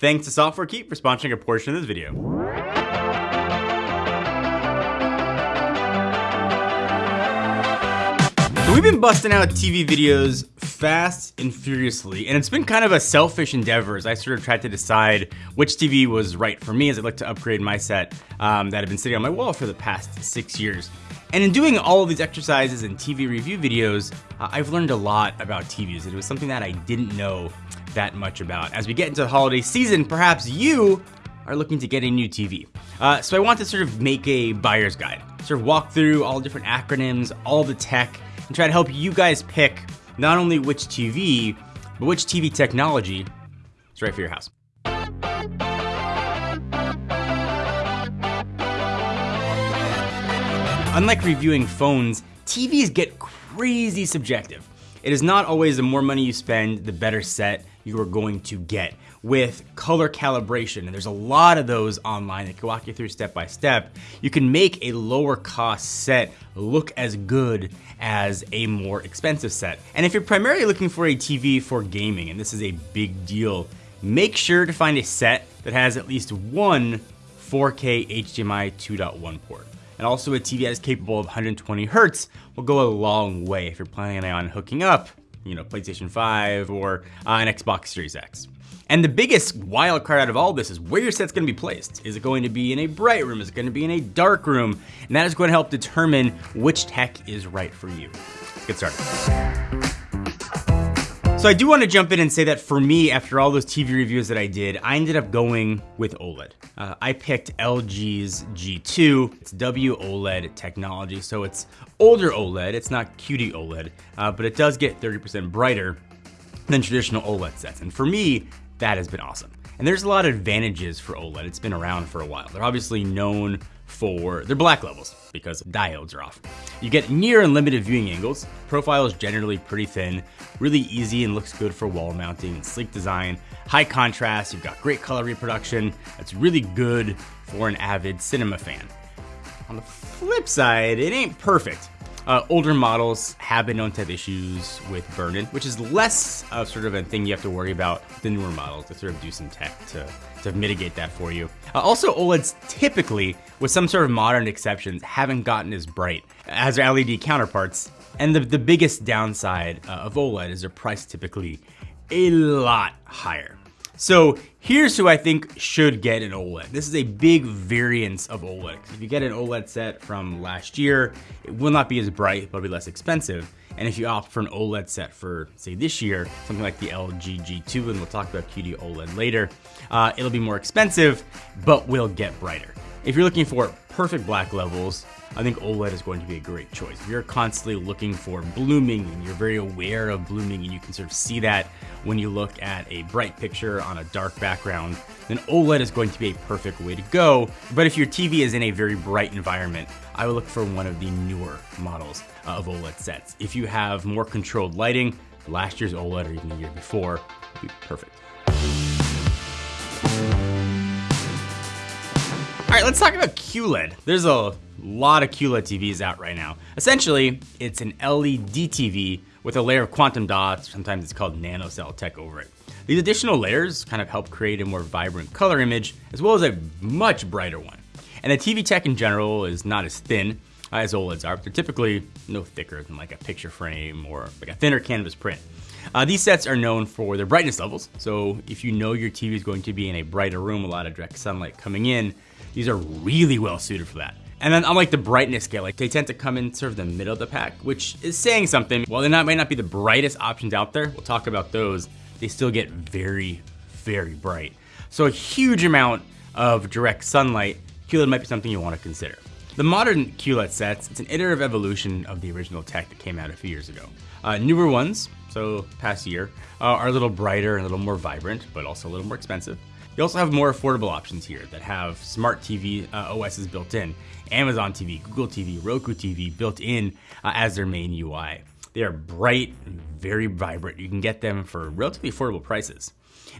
Thanks to Software Keep for sponsoring a portion of this video. So we've been busting out TV videos fast and furiously, and it's been kind of a selfish endeavor as I sort of tried to decide which TV was right for me as I'd like to upgrade my set um, that had been sitting on my wall for the past six years. And in doing all of these exercises and TV review videos, uh, I've learned a lot about TVs. It was something that I didn't know that much about. As we get into the holiday season, perhaps you are looking to get a new TV. Uh, so I want to sort of make a buyer's guide, sort of walk through all the different acronyms, all the tech, and try to help you guys pick not only which TV, but which TV technology is right for your house. Unlike reviewing phones, TVs get crazy subjective. It is not always the more money you spend, the better set you are going to get with color calibration. And there's a lot of those online that can walk you through step by step. You can make a lower cost set look as good as a more expensive set. And if you're primarily looking for a TV for gaming, and this is a big deal, make sure to find a set that has at least one 4K HDMI 2.1 port and also a TV that is capable of 120 hertz will go a long way if you're planning on hooking up, you know, PlayStation 5 or uh, an Xbox Series X. And the biggest wild card out of all this is where your set's gonna be placed. Is it going to be in a bright room? Is it gonna be in a dark room? And that is going to help determine which tech is right for you. Let's get started. So I do want to jump in and say that for me, after all those TV reviews that I did, I ended up going with OLED. Uh, I picked LG's G2. It's WOLED technology, so it's older OLED. It's not QD OLED, uh, but it does get 30% brighter than traditional OLED sets. And for me, that has been awesome. And there's a lot of advantages for OLED. It's been around for a while. They're obviously known for their black levels because diodes are off. You get near unlimited viewing angles. Profile is generally pretty thin, really easy and looks good for wall mounting and sleek design. High contrast, you've got great color reproduction. That's really good for an avid cinema fan. On the flip side, it ain't perfect. Uh, older models have been known to have issues with burn-in, which is less of sort of a thing you have to worry about the newer models to sort of do some tech to, to mitigate that for you. Uh, also, OLEDs typically, with some sort of modern exceptions, haven't gotten as bright as their LED counterparts. And the, the biggest downside uh, of OLED is their price typically a lot higher. So here's who I think should get an OLED. This is a big variance of OLED. If you get an OLED set from last year, it will not be as bright, but it'll be less expensive. And if you opt for an OLED set for, say, this year, something like the LG G2, and we'll talk about QD OLED later, uh, it'll be more expensive, but will get brighter. If you're looking for perfect black levels, I think OLED is going to be a great choice. If you're constantly looking for blooming and you're very aware of blooming and you can sort of see that when you look at a bright picture on a dark background, then OLED is going to be a perfect way to go. But if your TV is in a very bright environment, I would look for one of the newer models uh, of OLED sets. If you have more controlled lighting, last year's OLED or even the year before would be perfect. Right, let's talk about QLED. There's a lot of QLED TVs out right now. Essentially, it's an LED TV with a layer of quantum dots, sometimes it's called nanocell tech over it. These additional layers kind of help create a more vibrant color image, as well as a much brighter one. And the TV tech in general is not as thin as OLEDs are, but they're typically no thicker than like a picture frame or like a thinner canvas print. Uh, these sets are known for their brightness levels, so if you know your TV is going to be in a brighter room, a lot of direct sunlight coming in, these are really well suited for that. And then unlike the brightness scale, like they tend to come in sort of the middle of the pack, which is saying something. While they not, might not be the brightest options out there, we'll talk about those, they still get very, very bright. So a huge amount of direct sunlight, QLED might be something you want to consider. The modern QLED sets, it's an iterative evolution of the original tech that came out a few years ago. Uh, newer ones, so past year, uh, are a little brighter and a little more vibrant, but also a little more expensive. You also have more affordable options here that have smart TV uh, OSs built in, Amazon TV, Google TV, Roku TV built in uh, as their main UI. They are bright very vibrant. You can get them for relatively affordable prices.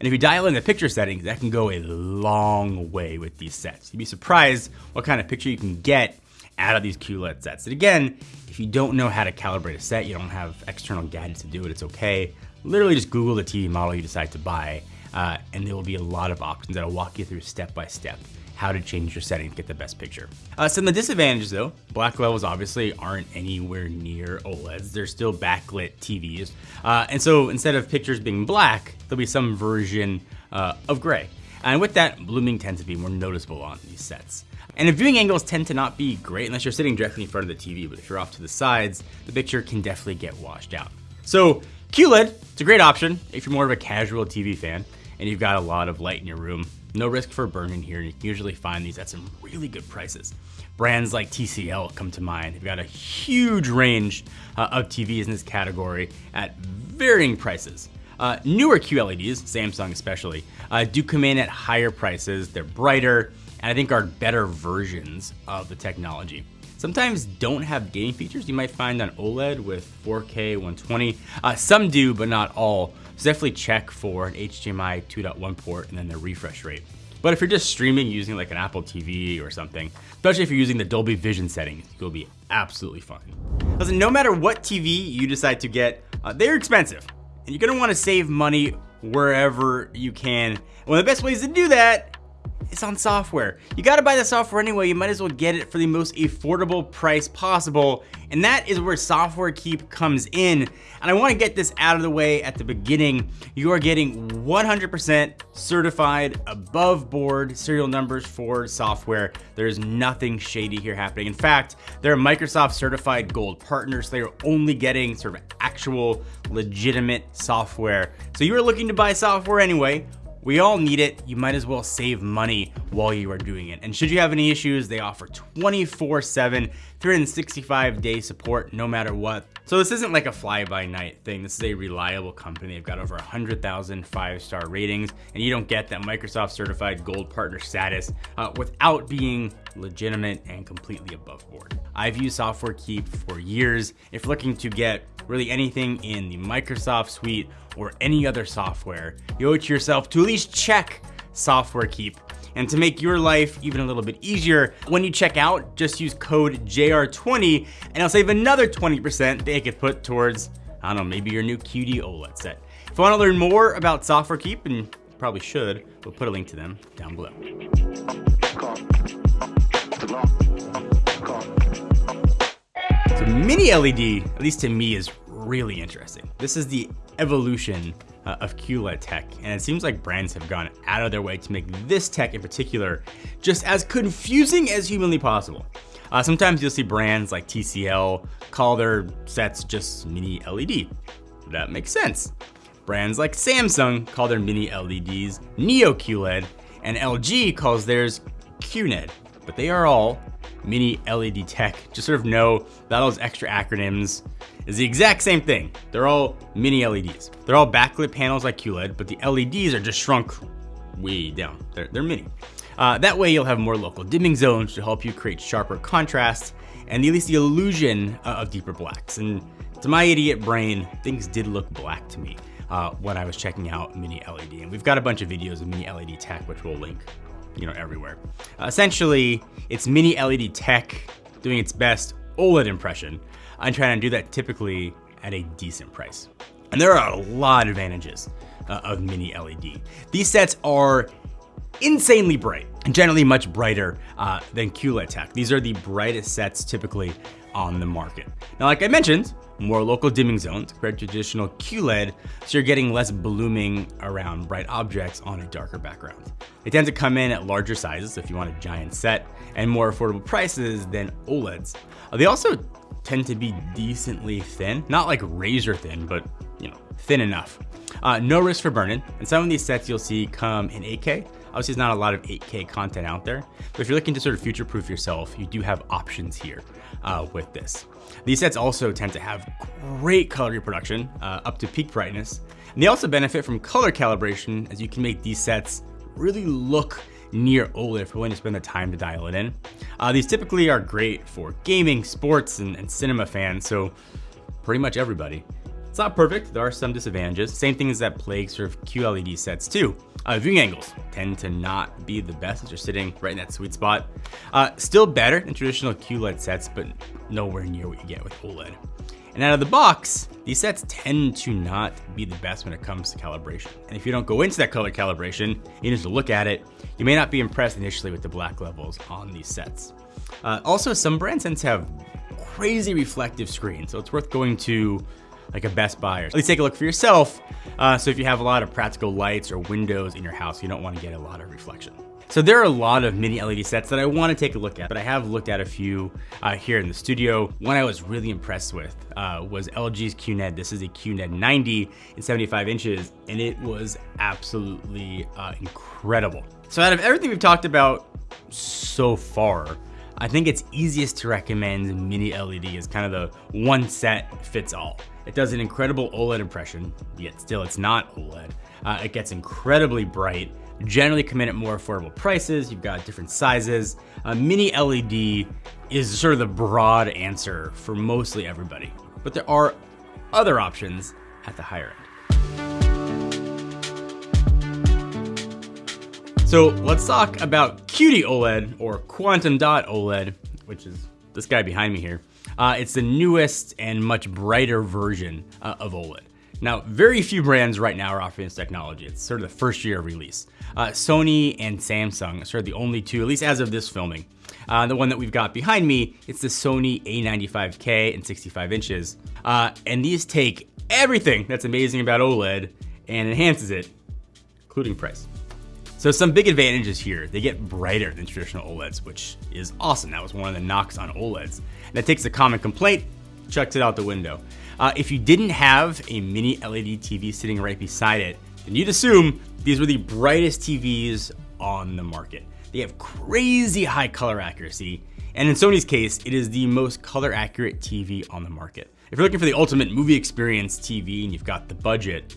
And if you dial in the picture settings, that can go a long way with these sets. You'd be surprised what kind of picture you can get out of these QLED sets. And again, if you don't know how to calibrate a set, you don't have external gadgets to do it, it's okay. Literally just Google the TV model you decide to buy uh, and there will be a lot of options that I'll walk you through step by step how to change your setting to get the best picture. Uh, some of the disadvantages though, black levels obviously aren't anywhere near OLEDs. They're still backlit TVs. Uh, and so instead of pictures being black, there'll be some version uh, of gray. And with that, blooming tends to be more noticeable on these sets. And if viewing angles tend to not be great unless you're sitting directly in front of the TV, but if you're off to the sides, the picture can definitely get washed out. So QLED, it's a great option if you're more of a casual TV fan and you've got a lot of light in your room. No risk for burn-in here. You can usually find these at some really good prices. Brands like TCL come to mind. They've got a huge range uh, of TVs in this category at varying prices. Uh, newer QLEDs, Samsung especially, uh, do come in at higher prices. They're brighter, and I think are better versions of the technology. Sometimes don't have gaming features you might find on OLED with 4K 120. Uh, some do, but not all. So definitely check for an HDMI 2.1 port and then the refresh rate. But if you're just streaming using like an Apple TV or something, especially if you're using the Dolby Vision settings, you'll be absolutely fine. Listen, no matter what TV you decide to get, uh, they're expensive. And you're gonna wanna save money wherever you can. One of the best ways to do that it's on software. You gotta buy the software anyway, you might as well get it for the most affordable price possible. And that is where Software Keep comes in. And I wanna get this out of the way at the beginning. You are getting 100% certified above board serial numbers for software. There's nothing shady here happening. In fact, they're Microsoft certified gold partner, so they're only getting sort of actual legitimate software. So you are looking to buy software anyway, we all need it. You might as well save money while you are doing it. And should you have any issues, they offer 24 7, 365 day support no matter what. So this isn't like a fly by night thing. This is a reliable company. They've got over 100,000 five star ratings and you don't get that Microsoft certified gold partner status uh, without being legitimate and completely above board. I've used Software Keep for years. If looking to get really anything in the Microsoft suite or any other software, you owe it to yourself to at least check Software Keep. And to make your life even a little bit easier, when you check out, just use code JR20 and I'll save another 20% that you could put towards, I don't know, maybe your new QD OLED set. If you want to learn more about Software Keep, and probably should, we'll put a link to them down below. Mini LED, at least to me, is really interesting. This is the evolution uh, of QLED tech, and it seems like brands have gone out of their way to make this tech in particular just as confusing as humanly possible. Uh, sometimes you'll see brands like TCL call their sets just mini LED. That makes sense. Brands like Samsung call their mini LEDs Neo QLED, and LG calls theirs QNED, but they are all mini LED tech. Just sort of know that all those extra acronyms is the exact same thing. They're all mini LEDs. They're all backlit panels like QLED, but the LEDs are just shrunk way down. They're, they're mini. Uh, that way you'll have more local dimming zones to help you create sharper contrast and at least the illusion uh, of deeper blacks. And to my idiot brain, things did look black to me uh, when I was checking out mini LED. And we've got a bunch of videos of mini LED tech, which we'll link you know, everywhere. Uh, essentially, it's mini LED tech doing its best OLED impression. I'm trying to do that typically at a decent price. And there are a lot of advantages uh, of mini LED. These sets are insanely bright and generally much brighter uh, than QLED tech. These are the brightest sets typically on the market. Now, like I mentioned, more local dimming zones compared to traditional QLED, so you're getting less blooming around bright objects on a darker background. They tend to come in at larger sizes if you want a giant set, and more affordable prices than OLEDs. Uh, they also tend to be decently thin, not like razor thin, but you know, thin enough. Uh, no risk for burn-in, and some of these sets you'll see come in 8K. Obviously, there's not a lot of 8K content out there, but if you're looking to sort of future-proof yourself, you do have options here uh, with this. These sets also tend to have great color reproduction uh, up to peak brightness. And they also benefit from color calibration as you can make these sets really look near OLED if you're willing to spend the time to dial it in. Uh, these typically are great for gaming, sports, and, and cinema fans, so pretty much everybody. It's not perfect, there are some disadvantages. Same things that plague sort of QLED sets too. Uh, viewing angles tend to not be the best as you're sitting right in that sweet spot. Uh, still better than traditional QLED sets, but nowhere near what you get with OLED. And out of the box, these sets tend to not be the best when it comes to calibration. And if you don't go into that color calibration, you just look at it, you may not be impressed initially with the black levels on these sets. Uh, also, some brand tend to have crazy reflective screens, so it's worth going to like a Best Buy or at least take a look for yourself. Uh, so if you have a lot of practical lights or windows in your house, you don't want to get a lot of reflection. So there are a lot of mini LED sets that I want to take a look at, but I have looked at a few uh, here in the studio. One I was really impressed with uh, was LG's QNED. This is a QNED 90 in 75 inches, and it was absolutely uh, incredible. So out of everything we've talked about so far, I think it's easiest to recommend mini LED as kind of the one set fits all. It does an incredible OLED impression, yet still it's not OLED. Uh, it gets incredibly bright, generally come in at more affordable prices. You've got different sizes. Uh, mini LED is sort of the broad answer for mostly everybody, but there are other options at the higher end. So let's talk about QD OLED or Quantum Dot OLED, which is this guy behind me here. Uh, it's the newest and much brighter version uh, of OLED. Now, very few brands right now are offering this technology. It's sort of the first year of release. Uh, Sony and Samsung are sort of the only two, at least as of this filming. Uh, the one that we've got behind me, it's the Sony A95K in 65 inches. Uh, and these take everything that's amazing about OLED and enhances it, including price. So some big advantages here. They get brighter than traditional OLEDs, which is awesome. That was one of the knocks on OLEDs. That takes a common complaint, chucks it out the window. Uh, if you didn't have a mini LED TV sitting right beside it, then you'd assume these were the brightest TVs on the market. They have crazy high color accuracy, and in Sony's case, it is the most color accurate TV on the market. If you're looking for the ultimate movie experience TV and you've got the budget,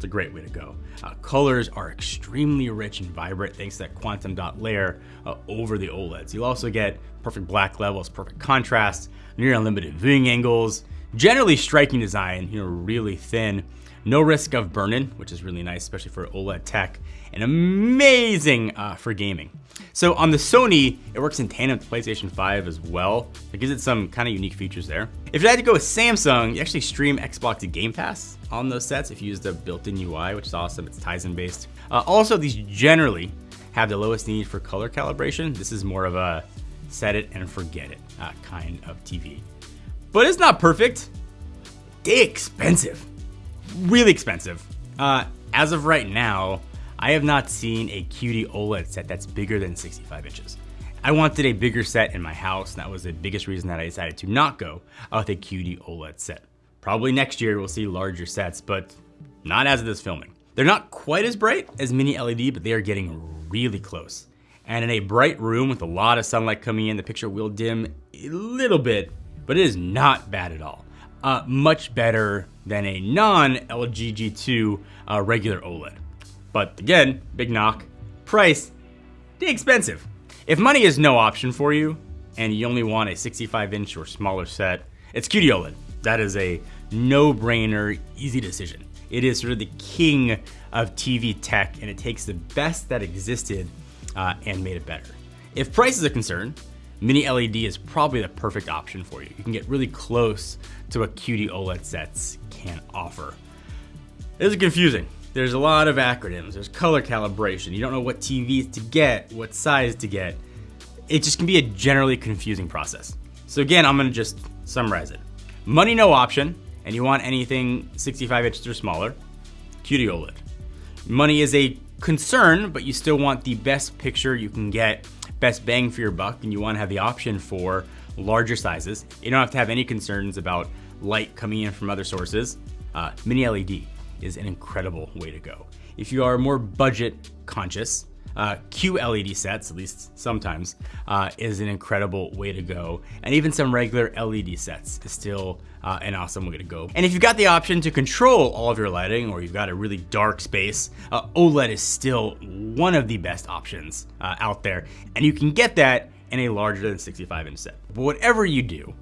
it's a great way to go. Uh, colors are extremely rich and vibrant thanks to that quantum dot layer uh, over the OLEDs. You'll also get perfect black levels, perfect contrast, near unlimited viewing angles, generally striking design, you know, really thin, no risk of burn-in, which is really nice, especially for OLED tech, and amazing uh, for gaming. So on the Sony, it works in tandem with PlayStation 5 as well. It gives it some kind of unique features there. If you had to go with Samsung, you actually stream Xbox to Game Pass on those sets if you use the built-in UI, which is awesome. It's Tizen based. Uh, also, these generally have the lowest need for color calibration. This is more of a set it and forget it uh, kind of TV. But it's not perfect. They expensive, really expensive. Uh, as of right now, I have not seen a QD OLED set that's bigger than 65 inches. I wanted a bigger set in my house, and that was the biggest reason that I decided to not go with a QD OLED set. Probably next year we'll see larger sets, but not as of this filming. They're not quite as bright as mini LED, but they are getting really close. And in a bright room with a lot of sunlight coming in, the picture will dim a little bit, but it is not bad at all. Uh, much better than a non-LG G2 uh, regular OLED. But again, big knock, price, expensive. If money is no option for you, and you only want a 65 inch or smaller set, it's QD OLED. That is a no-brainer, easy decision. It is sort of the king of TV tech, and it takes the best that existed uh, and made it better. If price is a concern, Mini LED is probably the perfect option for you. You can get really close to what QD OLED sets can offer. It is confusing. There's a lot of acronyms. There's color calibration. You don't know what TVs to get, what size to get. It just can be a generally confusing process. So again, I'm gonna just summarize it. Money no option, and you want anything 65 inches or smaller, QD OLED. Money is a concern, but you still want the best picture you can get, best bang for your buck, and you wanna have the option for larger sizes. You don't have to have any concerns about light coming in from other sources. Uh, mini LED is an incredible way to go. If you are more budget conscious, uh, QLED sets, at least sometimes, uh, is an incredible way to go. And even some regular LED sets is still uh, an awesome gonna go. And if you've got the option to control all of your lighting or you've got a really dark space, uh, OLED is still one of the best options uh, out there. And you can get that in a larger than 65 inch set. But whatever you do,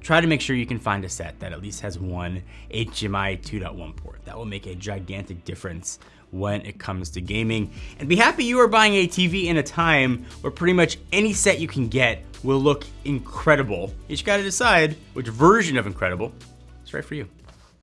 try to make sure you can find a set that at least has one HDMI 2.1 port. That will make a gigantic difference when it comes to gaming. And be happy you are buying a TV in a time where pretty much any set you can get will look incredible. You just gotta decide which version of incredible is right for you.